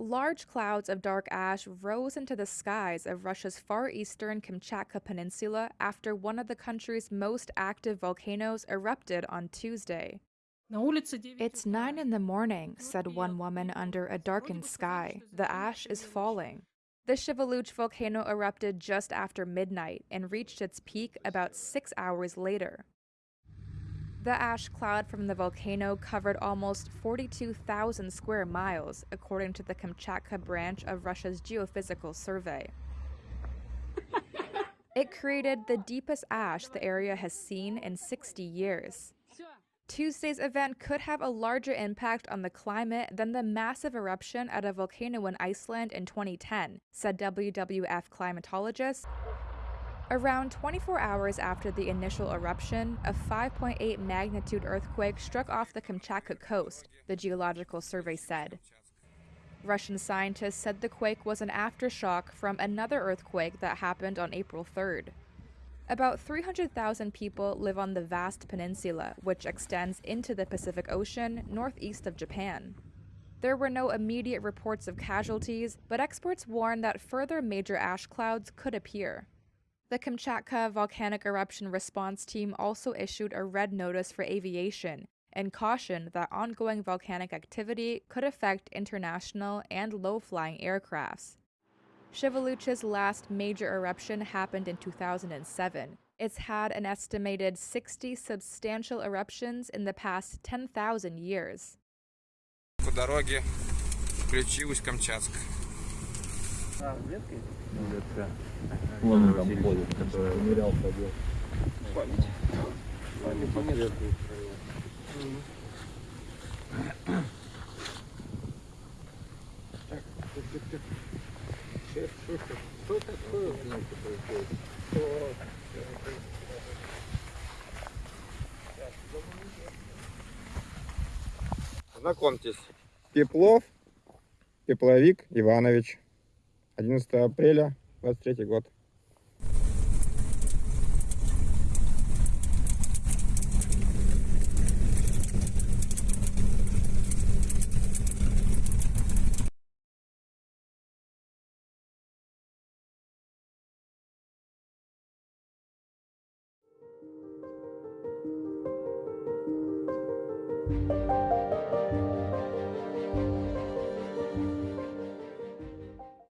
large clouds of dark ash rose into the skies of Russia's far eastern Kamchatka Peninsula after one of the country's most active volcanoes erupted on Tuesday. It's nine in the morning, said one woman under a darkened sky. The ash is falling. The Sheveluch volcano erupted just after midnight and reached its peak about six hours later. The ash cloud from the volcano covered almost 42,000 square miles, according to the Kamchatka branch of Russia's Geophysical Survey. it created the deepest ash the area has seen in 60 years. Tuesday's event could have a larger impact on the climate than the massive eruption at a volcano in Iceland in 2010, said WWF climatologist Around 24 hours after the initial eruption, a 5.8 magnitude earthquake struck off the Kamchatka coast, the Geological Survey said. Russian scientists said the quake was an aftershock from another earthquake that happened on April 3rd. About 300,000 people live on the vast peninsula, which extends into the Pacific Ocean northeast of Japan. There were no immediate reports of casualties, but experts warn that further major ash clouds could appear. The Kamchatka Volcanic Eruption Response Team also issued a red notice for aviation and cautioned that ongoing volcanic activity could affect international and low flying aircrafts. Sheveluch's last major eruption happened in 2007. It's had an estimated 60 substantial eruptions in the past 10,000 years. По дороге включилась Камчатка. Веткой? Ветка. Вон он там ходит, который умерял пробил. Память. Память, память. Так, Знакомьтесь, Пеплов Тепловик Иванович. 11 апреля, 23 год.